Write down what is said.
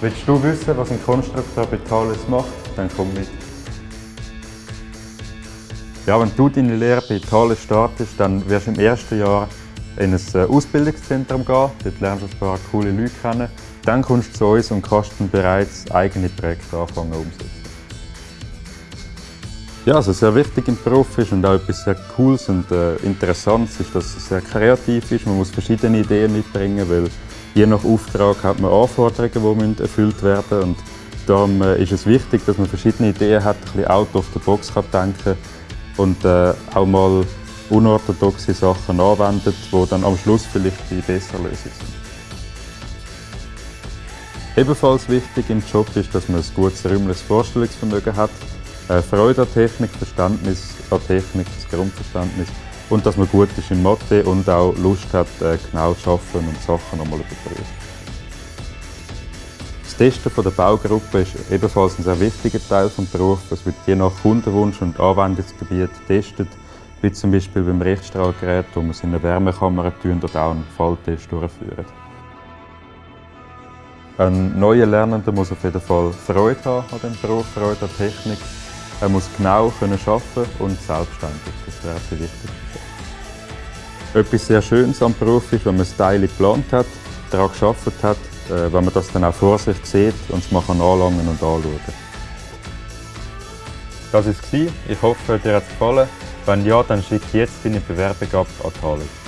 Willst du wissen, was ein Konstrukteur bei Thales macht? Dann komm mit. Ja, wenn du deine Lehre bei Thales startest, dann wirst du im ersten Jahr in ein äh, Ausbildungszentrum gehen. Dort lernst du ein paar coole Leute kennen. Dann kommst du zu uns und kannst dann bereits eigene Projekte anfangen umsetzen. Ja, also sehr wichtig im Beruf ist und auch etwas sehr Cooles und äh, Interessantes ist, dass es sehr kreativ ist. Man muss verschiedene Ideen mitbringen, weil je nach Auftrag hat man Anforderungen, die erfüllt werden müssen. Und darum äh, ist es wichtig, dass man verschiedene Ideen hat, ein bisschen out of the box kann denken und äh, auch mal unorthodoxe Sachen anwendet, die dann am Schluss vielleicht die bessere Lösung sind. Ebenfalls wichtig im Job ist, dass man ein gutes räumliches Vorstellungsvermögen hat, Freude an Technik, Verständnis an Technik, das Grundverständnis und dass man gut ist in Mathe und auch Lust hat, äh, genau zu arbeiten und Sachen nochmal überprüfen. Das Testen der Baugruppe ist ebenfalls ein sehr wichtiger Teil des Berufs. Es wird je nach Kundenwunsch und Anwendungsgebiet getestet, wie zum Beispiel beim Richtstrahlgerät, wo man es in eine Wärmekammer tun oder auch einen Falltest durchführen. Ein neuer Lernender muss auf jeden Fall Freude haben an dem Beruf, Freude an Technik. Er muss genau können arbeiten und selbstständig. Das wäre die wichtigste. Etwas sehr Schönes am Beruf ist, wenn man das Teil geplant hat, daran gearbeitet hat, äh, wenn man das dann auch vor sich sieht und es mal anlangen und anschauen Das war es. Ich hoffe, dir hat es gefallen. Wenn ja, dann schick jetzt deine Bewerbung ab an Thales.